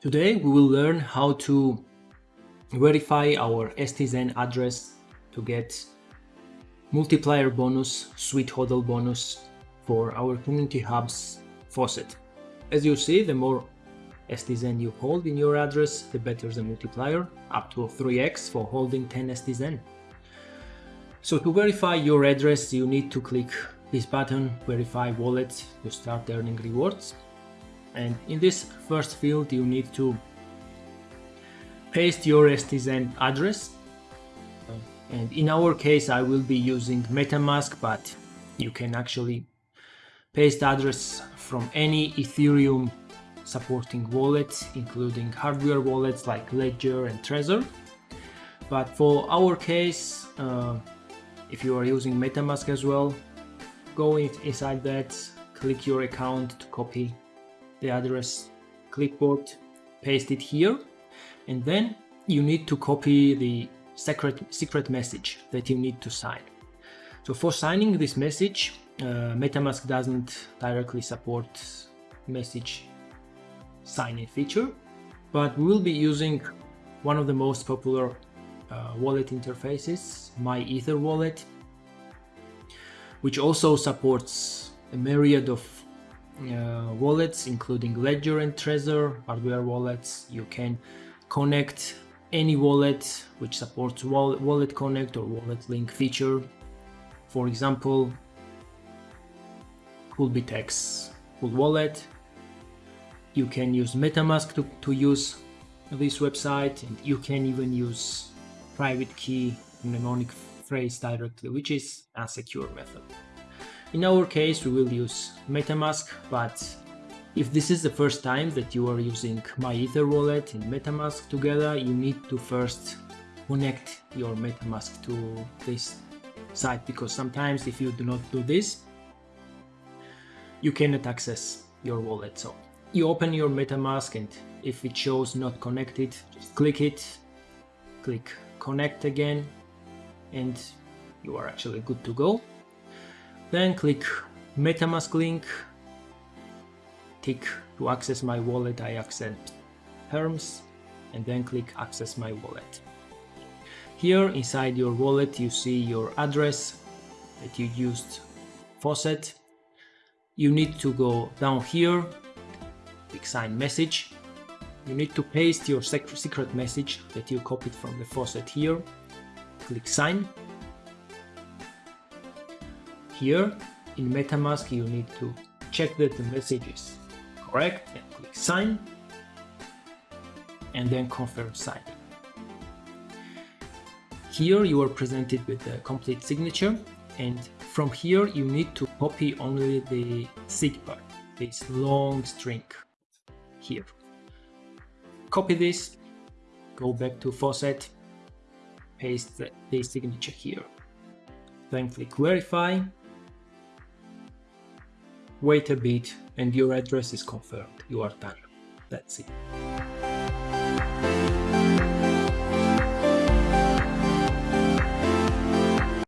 Today we will learn how to verify our STZen address to get multiplier bonus, sweet hodl bonus for our community hubs faucet. As you see, the more STZen you hold in your address, the better the multiplier, up to 3x for holding 10 STZen. So to verify your address, you need to click this button, verify wallet, to start earning rewards. And in this first field, you need to paste your STZen address. And in our case, I will be using MetaMask, but you can actually paste address from any Ethereum supporting wallet, including hardware wallets like Ledger and Trezor. But for our case, uh, if you are using MetaMask as well, go inside that, click your account to copy the address, clipboard, paste it here, and then you need to copy the secret, secret message that you need to sign. So for signing this message, uh, MetaMask doesn't directly support message signing feature, but we will be using one of the most popular uh, wallet interfaces, MyEtherWallet, which also supports a myriad of uh, wallets, including Ledger and Trezor, hardware wallets. You can connect any wallet which supports Wallet Connect or Wallet Link feature. For example, CoolBitX Cool Wallet. You can use MetaMask to, to use this website and you can even use private key mnemonic phrase directly, which is a secure method. In our case, we will use MetaMask, but if this is the first time that you are using MyEtherWallet and MetaMask together, you need to first connect your MetaMask to this site because sometimes if you do not do this, you cannot access your wallet. So you open your MetaMask and if it shows not connected, just click it, click connect again, and you are actually good to go. Then click MetaMask link, tick to access my wallet, I accept terms, and then click access my wallet. Here inside your wallet you see your address that you used faucet. You need to go down here, click sign message. You need to paste your secret message that you copied from the faucet here. Click sign here in MetaMask you need to check that the message is correct and click sign and then confirm signing. Here you are presented with the complete signature and from here you need to copy only the sig part, this long string here. Copy this, go back to faucet, paste the, the signature here. Then click verify wait a bit and your address is confirmed. You are done. That's it.